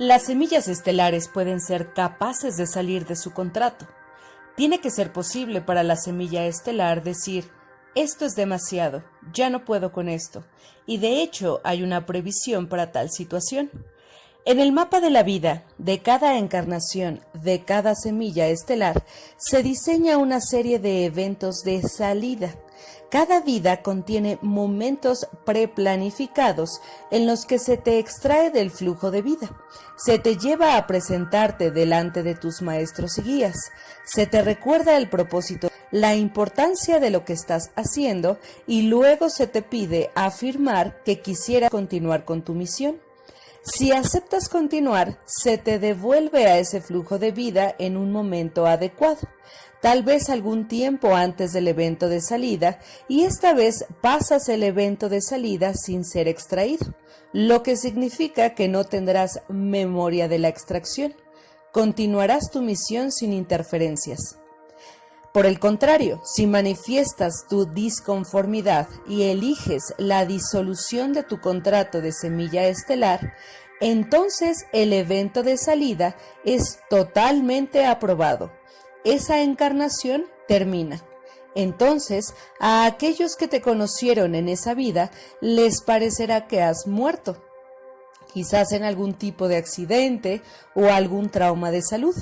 Las semillas estelares pueden ser capaces de salir de su contrato. Tiene que ser posible para la semilla estelar decir, esto es demasiado, ya no puedo con esto, y de hecho hay una previsión para tal situación. En el mapa de la vida de cada encarnación de cada semilla estelar se diseña una serie de eventos de salida. Cada vida contiene momentos preplanificados en los que se te extrae del flujo de vida, se te lleva a presentarte delante de tus maestros y guías, se te recuerda el propósito, la importancia de lo que estás haciendo y luego se te pide afirmar que quisiera continuar con tu misión. Si aceptas continuar, se te devuelve a ese flujo de vida en un momento adecuado, tal vez algún tiempo antes del evento de salida, y esta vez pasas el evento de salida sin ser extraído, lo que significa que no tendrás memoria de la extracción. Continuarás tu misión sin interferencias. Por el contrario, si manifiestas tu disconformidad y eliges la disolución de tu contrato de semilla estelar, entonces el evento de salida es totalmente aprobado. Esa encarnación termina. Entonces, a aquellos que te conocieron en esa vida les parecerá que has muerto, quizás en algún tipo de accidente o algún trauma de salud.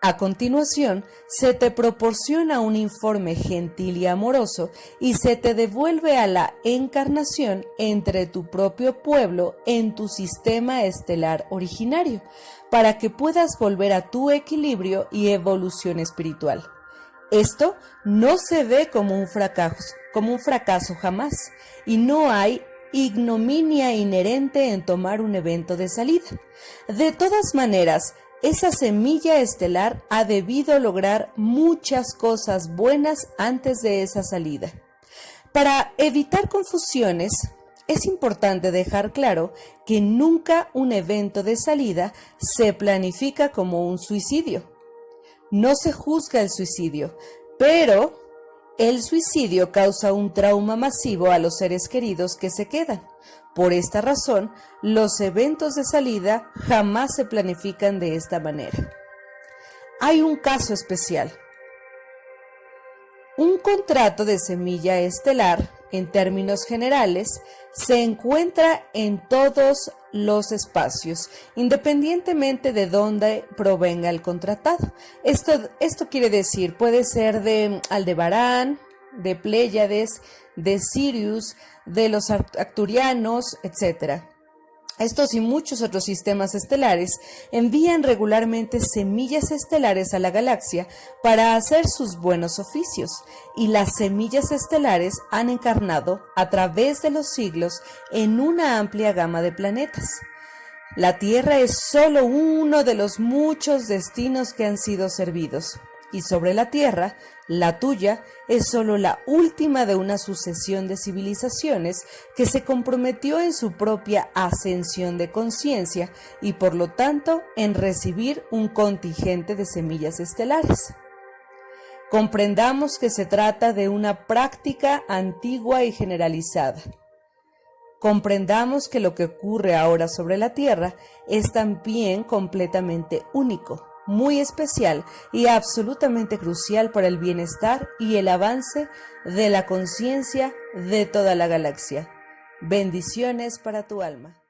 A continuación, se te proporciona un informe gentil y amoroso y se te devuelve a la encarnación entre tu propio pueblo en tu sistema estelar originario, para que puedas volver a tu equilibrio y evolución espiritual. Esto no se ve como un fracaso, como un fracaso jamás, y no hay ignominia inherente en tomar un evento de salida. De todas maneras, esa semilla estelar ha debido lograr muchas cosas buenas antes de esa salida. Para evitar confusiones, es importante dejar claro que nunca un evento de salida se planifica como un suicidio. No se juzga el suicidio, pero el suicidio causa un trauma masivo a los seres queridos que se quedan. Por esta razón, los eventos de salida jamás se planifican de esta manera. Hay un caso especial. Un contrato de semilla estelar, en términos generales, se encuentra en todos los espacios, independientemente de dónde provenga el contratado. Esto, esto quiere decir, puede ser de Aldebarán, de Pléyades, de Sirius, de los acturianos, etc. Estos y muchos otros sistemas estelares envían regularmente semillas estelares a la galaxia para hacer sus buenos oficios, y las semillas estelares han encarnado a través de los siglos en una amplia gama de planetas. La Tierra es solo uno de los muchos destinos que han sido servidos y sobre la tierra, la tuya es solo la última de una sucesión de civilizaciones que se comprometió en su propia ascensión de conciencia y por lo tanto en recibir un contingente de semillas estelares. Comprendamos que se trata de una práctica antigua y generalizada. Comprendamos que lo que ocurre ahora sobre la Tierra es también completamente único muy especial y absolutamente crucial para el bienestar y el avance de la conciencia de toda la galaxia. Bendiciones para tu alma.